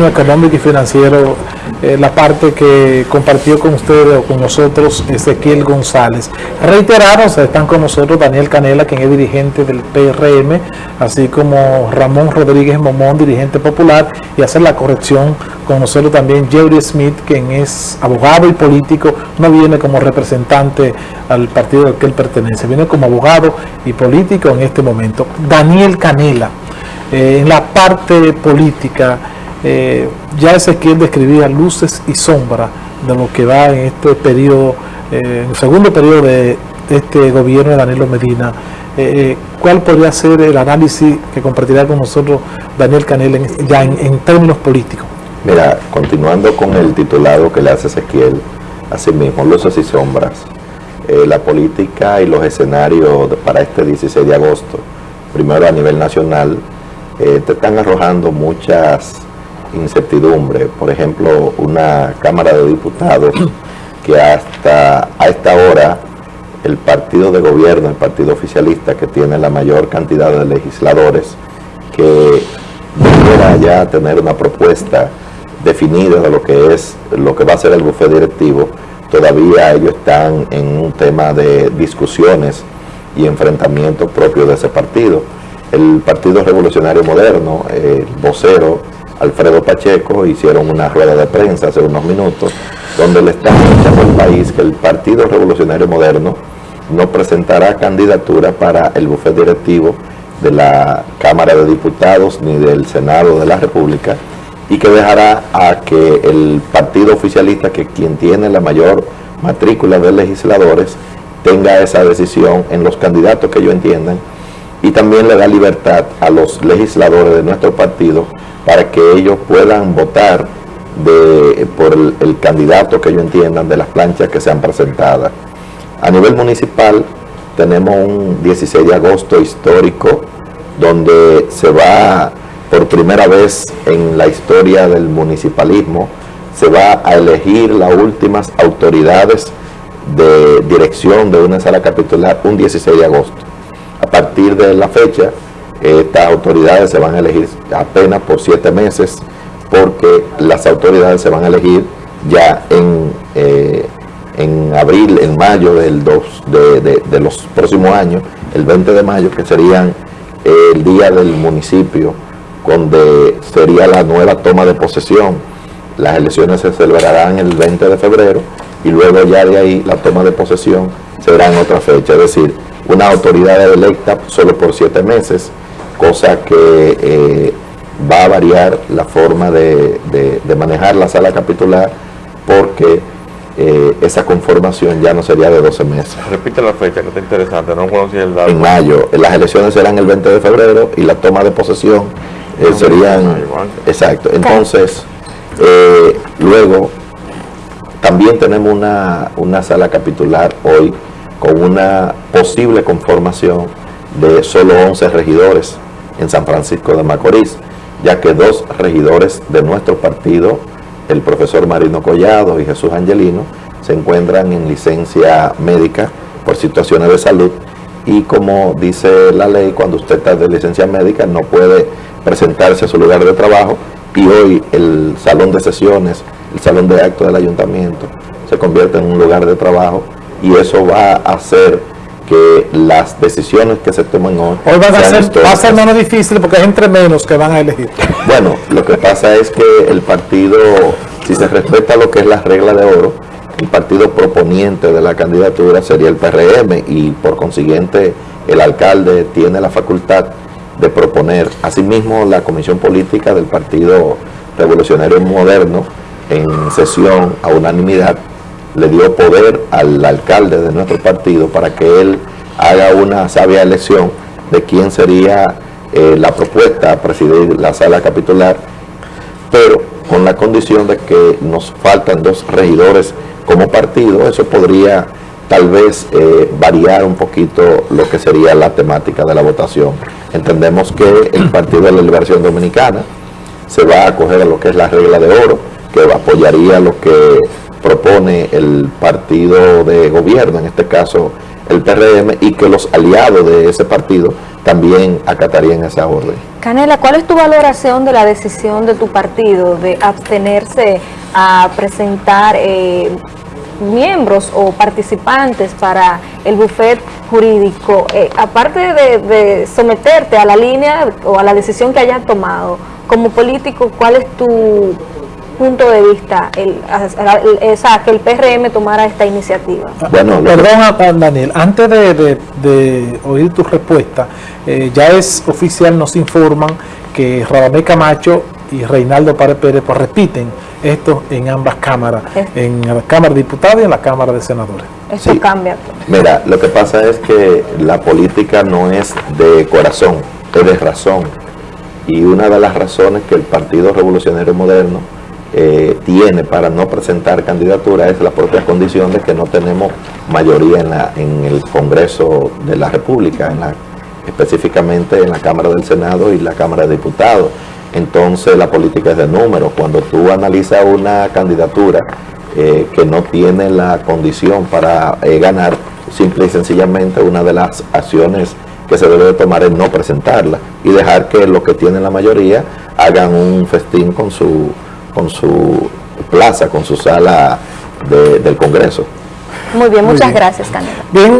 económico y financiero, eh, la parte que compartió con ustedes o con nosotros Ezequiel González. Reiteraros, están con nosotros Daniel Canela, quien es dirigente del PRM, así como Ramón Rodríguez Momón, dirigente popular, y hacer la corrección con nosotros también Jerry Smith, quien es abogado y político, no viene como representante al partido al que él pertenece, viene como abogado y político en este momento. Daniel Canela, eh, en la parte política, eh, ya Ezequiel describía luces y sombras de lo que va en este periodo, eh, en el segundo periodo de este gobierno de Danilo Medina. Eh, ¿Cuál podría ser el análisis que compartirá con nosotros Daniel Canel ya en, términos políticos? Mira, continuando con el titulado que le hace Ezequiel, así mismo, luces y sombras, la política y los escenarios para este 16 de agosto, primero a nivel nacional, te están arrojando muchas incertidumbre. Por ejemplo, una Cámara de Diputados que hasta a esta hora el partido de gobierno, el partido oficialista que tiene la mayor cantidad de legisladores, que debiera ya tener una propuesta definida de lo que es lo que va a ser el bufete directivo, todavía ellos están en un tema de discusiones y enfrentamientos propios de ese partido. El Partido Revolucionario Moderno, el vocero Alfredo Pacheco hicieron una rueda de prensa hace unos minutos donde le están diciendo al país que el Partido Revolucionario Moderno no presentará candidatura para el bufete directivo de la Cámara de Diputados ni del Senado de la República y que dejará a que el partido oficialista, que quien tiene la mayor matrícula de legisladores, tenga esa decisión en los candidatos que ellos entiendan y también le da libertad a los legisladores de nuestro partido para que ellos puedan votar por el, candidato que ellos entiendan de las planchas que sean presentadas. A nivel municipal tenemos un 16 de agosto histórico donde se va por primera vez en la historia del municipalismo, se va a elegir las últimas autoridades de dirección de una sala capitular un 16 de agosto. A partir de la fecha, estas autoridades se van a elegir apenas por siete meses porque las autoridades se van a elegir ya en, eh, en abril, en mayo del dos, de, los próximos años, el 20 de mayo, que serían el día del municipio, donde sería la nueva toma de posesión. Las elecciones se celebrarán el 20 de febrero y luego ya de ahí la toma de posesión será en otra fecha, es decir, una autoridad electa solo por siete meses, cosa que eh, va a variar la forma de, manejar la sala capitular porque eh, esa conformación ya no sería de 12 meses. Repite la fecha, que está interesante, no conocía el dato. En mayo, las elecciones serán el 20 de febrero y la toma de posesión eh, serían... Exacto, entonces, luego también tenemos una, una sala capitular hoy con una posible conformación de solo 11 regidores en San Francisco de Macorís, ya que dos regidores de nuestro partido, el profesor Marino Collado y Jesús Angelino, se encuentran en licencia médica por situaciones de salud. Y como dice la ley, cuando usted está de licencia médica no puede presentarse a su lugar de trabajo y hoy el salón de sesiones, el salón de actos del ayuntamiento se convierte en un lugar de trabajo y eso va a hacer que las decisiones que se tomen hoy... Hoy van a ser, va a ser menos difícil porque es entre menos que van a elegir. Bueno, lo que pasa es que el partido, si se respeta lo que es la regla de oro, el partido proponiente de la candidatura sería el PRM y por consiguiente el alcalde tiene la facultad de proponer. Asimismo, la Comisión Política del Partido Revolucionario Moderno en sesión a unanimidad le dio poder al alcalde de nuestro partido para que él haga una sabia elección de quién sería eh, la propuesta a presidir la sala capitular, pero con la condición de que nos faltan dos regidores como partido, eso podría tal vez eh, variar un poquito lo que sería la temática de la votación. Entendemos que el Partido de la Liberación Dominicana se va a acoger a lo que es la regla de oro, que apoyaría lo que propone el partido de gobierno, en este caso el PRM, y que los aliados de ese partido también acatarían esa orden. Canela, ¿cuál es tu valoración de la decisión de tu partido de abstenerse a presentar eh, miembros o participantes para el buffet jurídico? Eh, aparte de, de someterte a la línea o a la decisión que hayas tomado, como político, ¿cuál es tu punto de vista el, el- esa, que el PRM tomara esta iniciativa? Bueno, lo que- Perdón, ah, Daniel, antes de, de- de oír tu respuesta, eh, ya es oficial, nos informan que Radamé Camacho y Reinaldo Párez Pérez pues, repiten esto en ambas cámaras, en la Cámara de Diputados y en la Cámara de Senadores. Esto Sí. cambia. Mira, lo que pasa es que la política no es de corazón, es de razón. Y una de las razones que el Partido Revolucionario Moderno eh, tiene para no presentar candidatura es la propia condición de que no tenemos mayoría en, la, en el Congreso de la República, específicamente en la Cámara del Senado y la Cámara de Diputados. Entonces la política es de números. Cuando tú analizas una candidatura eh, que no tiene la condición para eh, ganar, simple y sencillamente una de las acciones que se debe de tomar es no presentarla y dejar que los que tienen la mayoría hagan un festín con su, con su plaza, con su sala de- del Congreso. Muy bien, Muy muchas bien. gracias, Canela. Bien,